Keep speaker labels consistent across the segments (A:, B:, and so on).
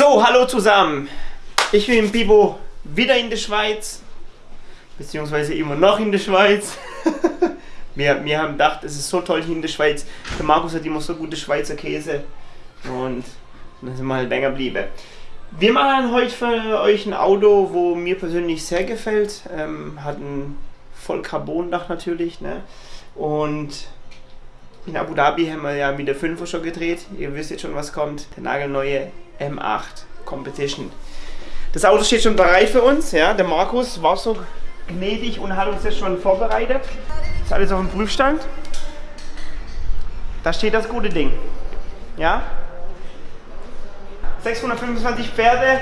A: So, hallo zusammen. Ich bin Bibo wieder in der Schweiz, beziehungsweise immer noch in der Schweiz. wir, wir haben gedacht, es ist so toll hier in der Schweiz. Der Markus hat immer so gute Schweizer Käse und dann sind wir halt länger geblieben. Wir machen heute für euch ein Auto, wo mir persönlich sehr gefällt. Ähm, hat ein voll Carbon-Dach natürlich. Ne? Und in Abu Dhabi haben wir ja mit der 5er schon gedreht. Ihr wisst jetzt schon, was kommt. Der nagelneue M8 Competition. Das Auto steht schon bereit für uns. Ja? Der Markus war so gnädig und hat uns das schon vorbereitet. Ist alles auf dem Prüfstand. Da steht das gute Ding. Ja? 625 Pferde.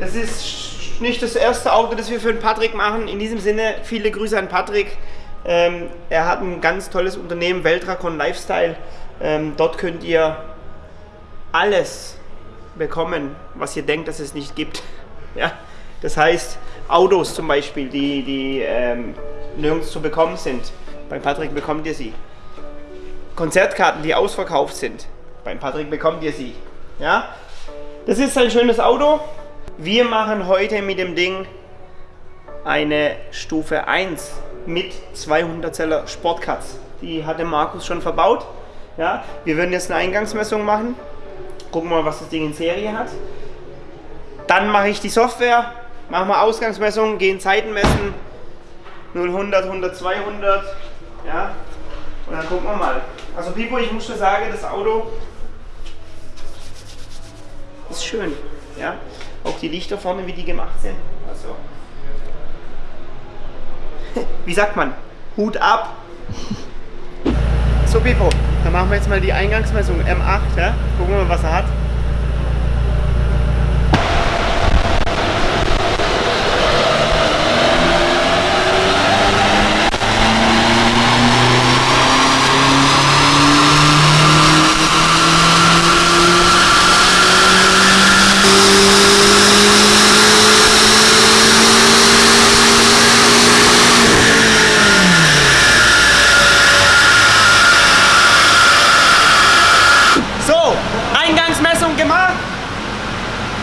A: Das ist nicht das erste Auto, das wir für den Patrick machen. In diesem Sinne, viele Grüße an Patrick. Ähm, er hat ein ganz tolles Unternehmen, Weltrakon Lifestyle. Ähm, dort könnt ihr alles bekommen, was ihr denkt, dass es nicht gibt. Ja? Das heißt, Autos zum Beispiel, die, die ähm, nirgends zu bekommen sind. Beim Patrick bekommt ihr sie. Konzertkarten, die ausverkauft sind. Beim Patrick bekommt ihr sie. Ja? Das ist ein schönes Auto. Wir machen heute mit dem Ding eine Stufe 1 mit 200 Zeller Sportcuts. Die hat der Markus schon verbaut. Ja? Wir würden jetzt eine Eingangsmessung machen. Gucken wir mal, was das Ding in Serie hat. Dann mache ich die Software, machen wir Ausgangsmessungen, gehen Zeiten messen. 0, 100, 100, 200. Ja? Und dann gucken wir mal. Also Pipo, ich muss schon sagen, das Auto ist schön. Ja? Auch die Lichter vorne, wie die gemacht sind. Also, wie sagt man? Hut ab. So Pipo, dann machen wir jetzt mal die Eingangsmessung M8. Ja? Gucken wir mal, was er hat.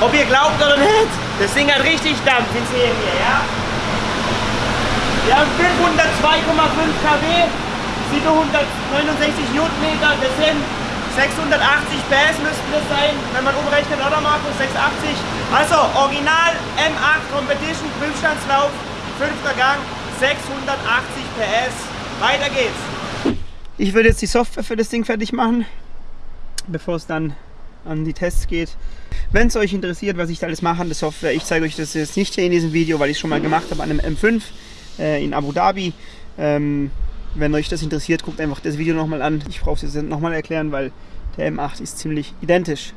A: Ob ihr nicht, das Ding hat richtig Dampf in Serie, ja? Wir haben 502,5 kW, 769 Newtonmeter, das sind 680 PS müssten das sein, wenn man umrechnet, oder Markus? 680. Also, Original M8 Competition, Prüfstandslauf, fünfter Gang, 680 PS. Weiter geht's. Ich würde jetzt die Software für das Ding fertig machen, bevor es dann an die Tests geht. Wenn es euch interessiert, was ich da alles mache an der Software, ich zeige euch das jetzt nicht hier in diesem Video, weil ich es schon mal gemacht habe an einem M5 äh, in Abu Dhabi. Ähm, wenn euch das interessiert, guckt einfach das Video nochmal an. Ich brauche es jetzt nochmal erklären, weil der M8 ist ziemlich identisch.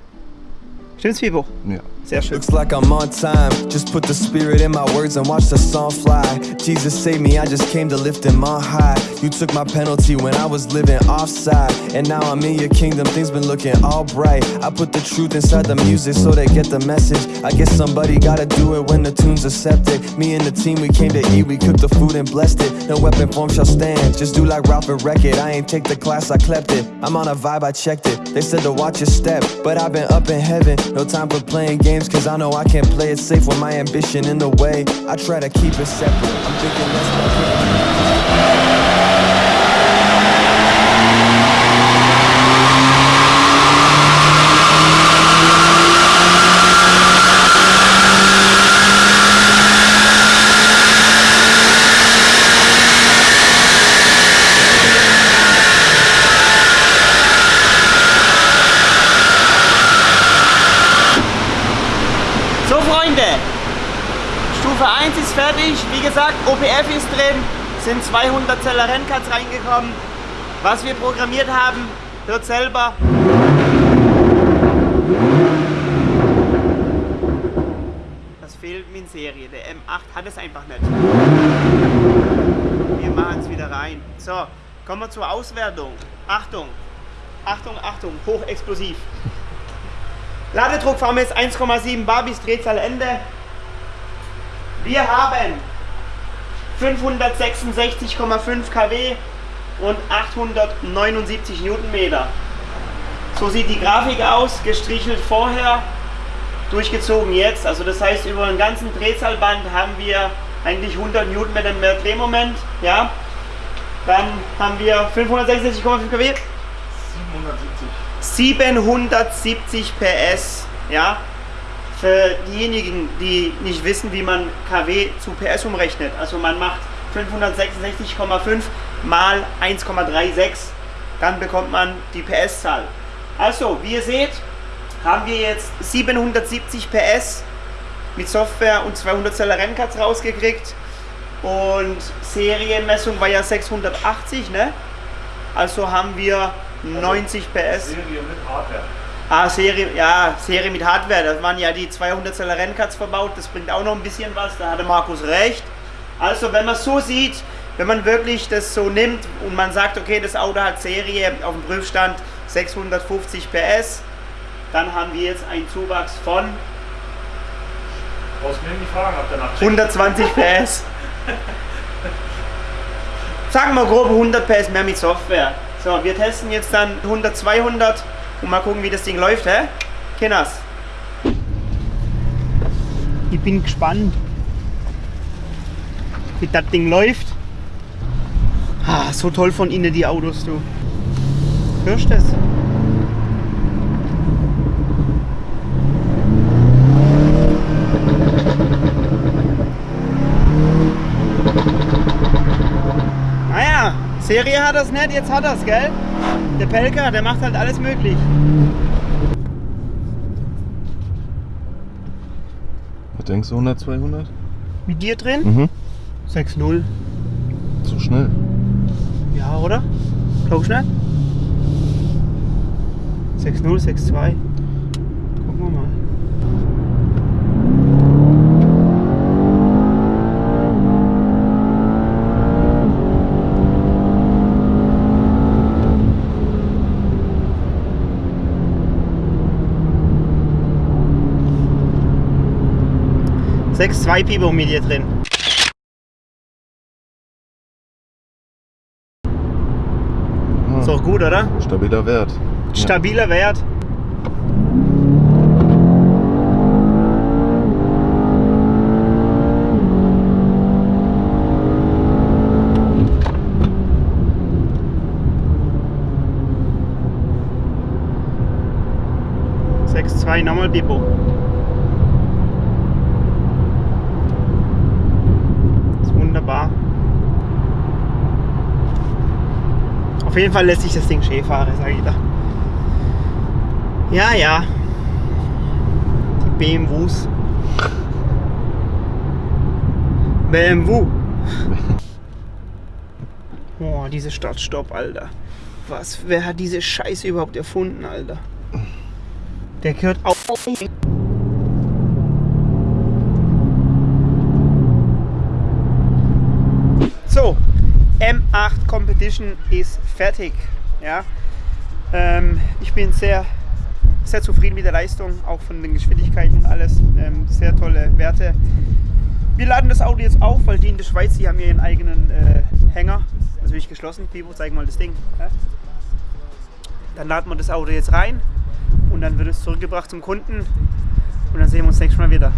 A: Stimmt's, Fibo?
B: Ja.
A: Sehr schön.
C: Looks like I'm on time. Just put the spirit in my words and watch the song fly. Jesus save me, I just came to lift him on high. You took my penalty when I was living offside. And now I'm in your kingdom, things been looking all bright. I put the truth inside the music so they get the message. I guess somebody gotta do it when the tunes are septic. Me and the team, we came to eat, we cooked the food and blessed it. No weapon form shall stand. Just do like Ralph and wreck it. I ain't take the class, I clept it. I'm on a vibe, I checked it. They said to watch your step, but I've been up in heaven. No time for playing games, cause I know I can't play it safe with my ambition in the way. I try to keep it separate. I'm thinking
A: Stufe 1 ist fertig. Wie gesagt, OPF ist drin, sind 200 Zeller Renncuts reingekommen. Was wir programmiert haben, hört selber. Das fehlt mir in Serie. Der M8 hat es einfach nicht. Wir machen es wieder rein. So, kommen wir zur Auswertung. Achtung, Achtung, Achtung, hochexplosiv. Ladedruck fahren wir jetzt 1,7 bar bis Drehzahl Ende. Wir haben 566,5 kW und 879 Newtonmeter. So sieht die Grafik aus, gestrichelt vorher durchgezogen jetzt. Also das heißt, über einen ganzen Drehzahlband haben wir eigentlich 100 Newtonmeter mehr Drehmoment. Ja. Dann haben wir 566,5 kW. 770. 770 PS. Ja. Für diejenigen, die nicht wissen, wie man kW zu PS umrechnet. Also man macht 566,5 mal 1,36. Dann bekommt man die PS-Zahl. Also, wie ihr seht, haben wir jetzt 770 PS mit Software und 200 Zeller Rennkarts rausgekriegt. Und Serienmessung war ja 680, ne? Also haben wir 90 PS.
B: Serie mit Hardware.
A: Ah, Serie, ja, Serie mit Hardware. Das waren ja die 200 Zeller Rennkarts verbaut. Das bringt auch noch ein bisschen was. Da hatte Markus recht. Also, wenn man so sieht, wenn man wirklich das so nimmt und man sagt, okay, das Auto hat Serie auf dem Prüfstand 650 PS, dann haben wir jetzt einen Zuwachs von
B: Brauchst mir nicht fragen, ob der nach
A: 120 PS. Sagen wir grob 100 PS mehr mit Software. So, wir testen jetzt dann 100, 200 und mal gucken, wie das Ding läuft, hä? Kenners. Ich bin gespannt, wie das Ding läuft. Ah, so toll von innen die Autos, du. Hörst du das? Naja, Serie hat das nicht, jetzt hat das, gell? Der Pelker, der macht halt alles möglich.
D: Was denkst du, 100, 200?
A: Mit dir drin?
D: Mhm.
A: 6-0.
D: So schnell.
A: Ja, oder? Du nicht? 6-0, 6-2. Gucken wir mal. Sechs zwei Pipo mit dir drin.
D: Ah,
A: Ist doch gut, oder?
D: Stabiler Wert.
A: Stabiler Wert. Sechs zwei nochmal Bipo. Ist wunderbar. Auf jeden Fall lässt sich das Ding schön fahren, sage ich da. Ja, ja. Die BMWs. BMW. Boah, diese Start-Stopp, Alter. Was? Wer hat diese Scheiße überhaupt erfunden, Alter? Der gehört auf. So, M8 Competition ist fertig. Ja. Ähm, ich bin sehr, sehr zufrieden mit der Leistung, auch von den Geschwindigkeiten und alles. Ähm, sehr tolle Werte. Wir laden das Auto jetzt auf, weil die in der Schweiz, die haben ihren eigenen äh, Hänger. Natürlich geschlossen. Pivo, zeig mal das Ding. Ja. Dann laden wir das Auto jetzt rein und dann wird es zurückgebracht zum Kunden und dann sehen wir uns nächstes Mal wieder.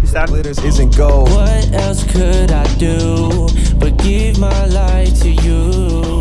A: Bis dann.
C: Glitters isn't gold.
E: What else could I do but give my life to you?